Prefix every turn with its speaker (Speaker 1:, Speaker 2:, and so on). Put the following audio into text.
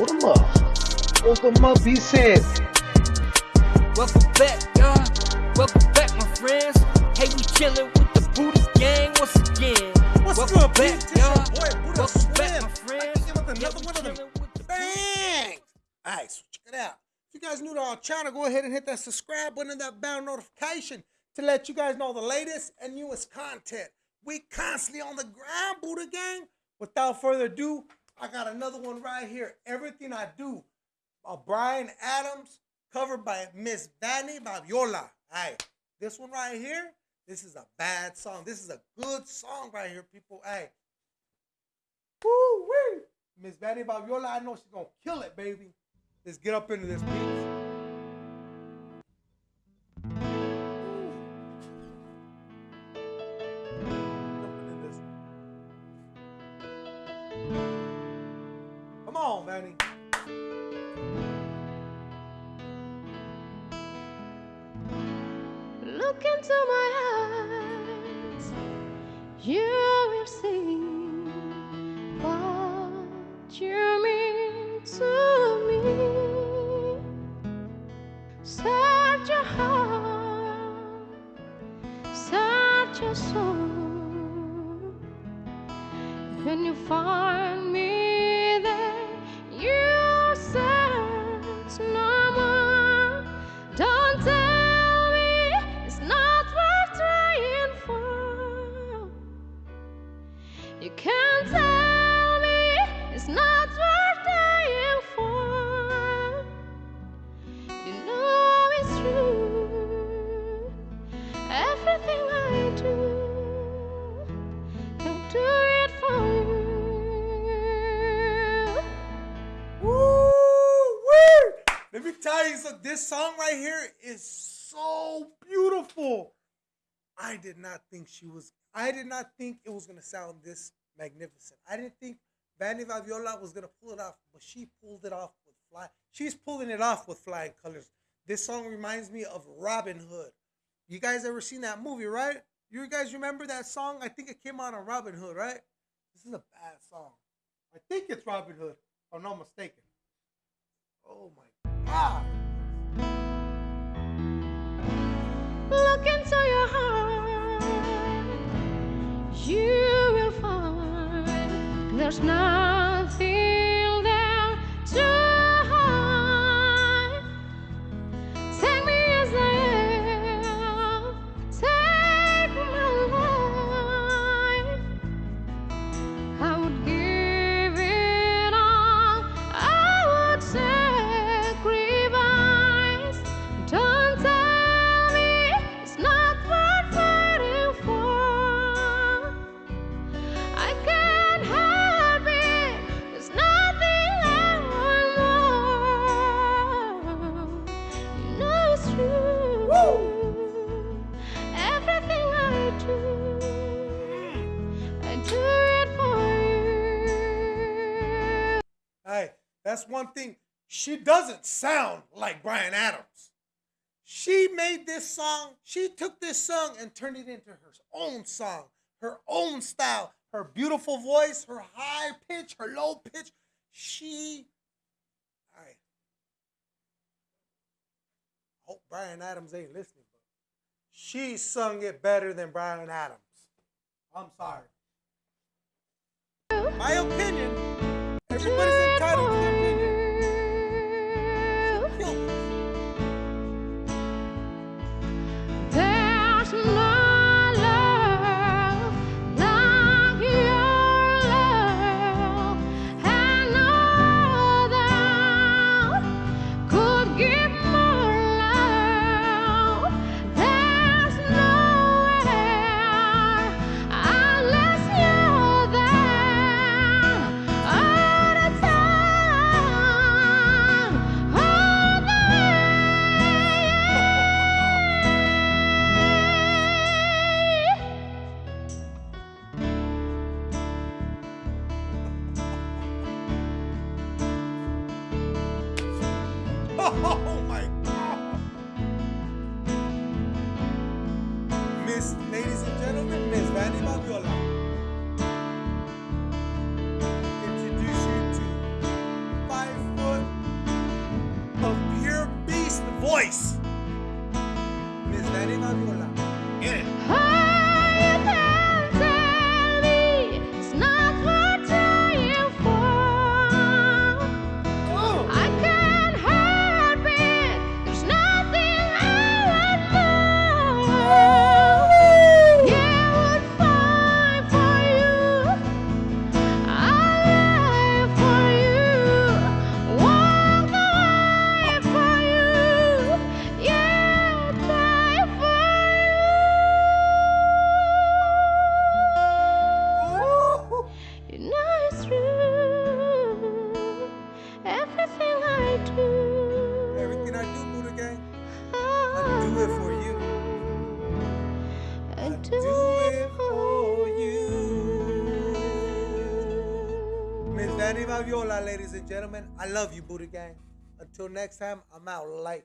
Speaker 1: Hold them up. Hold them up, he said.
Speaker 2: Welcome back, y'all. Welcome back, my friends. Hey, we chillin' with the Buddha gang once again.
Speaker 3: What's
Speaker 2: Welcome
Speaker 3: good,
Speaker 2: back,
Speaker 3: Pete? This
Speaker 2: y'all.
Speaker 3: boy, Buddha
Speaker 2: Welcome back,
Speaker 3: Slim.
Speaker 2: my friends.
Speaker 3: I think it was
Speaker 2: Yeah,
Speaker 3: another one of them.
Speaker 2: the
Speaker 3: Bang! All right, so check it out. If you guys new to our channel, go ahead and hit that subscribe button and that bell notification to let you guys know the latest and newest content. We constantly on the ground, Buddha Gang. Without further ado, I got another one right here. Everything I Do by Bryan Adams, covered by Miss Vanny Vabiola. Hey, this one right here, this is a bad song. This is a good song right here, people. Hey. Woo wee! Miss Vanny Vabiola, I know she's gonna kill it, baby. Let's get up into this piece. On, Vanny.
Speaker 4: Look into my eyes, you will see what you mean to me. Search your heart, search your soul. When you find not worth dying for. You know it's true. Everything I do, don't do it for you.
Speaker 3: Woo wee! Let me tell you something. This song right here is so beautiful. I did not think she was. I did not think it was gonna sound this magnificent. I didn't think Vanny Vabiola was gonna pull it off, but she pulled it off with fly. She's pulling it off with flying colors. This song reminds me of Robin Hood. You guys ever seen that movie, right? You guys remember that song? I think it came out on Robin Hood, right? This is a bad song. I think it's Robin Hood, if I'm not mistaken. Oh my god.
Speaker 4: Find there's
Speaker 3: that's one thing. She doesn't sound like Bryan Adams. She made this song, she took this song and turned it into her own song, her own style, her beautiful voice, her high pitch, her low pitch. She, I hope Bryan Adams ain't listening, but she sung it better than Bryan Adams. I'm sorry. My opinion. Everybody's Oh my God. Miss, ladies and gentlemen, Miss Vanny Vabiola. Introduce you to five
Speaker 4: foot
Speaker 5: of
Speaker 4: pure beast voice. Miss Vanny Vabiola, ladies and gentlemen. I love you, Booty Gang. Until next time, I'm out. Light.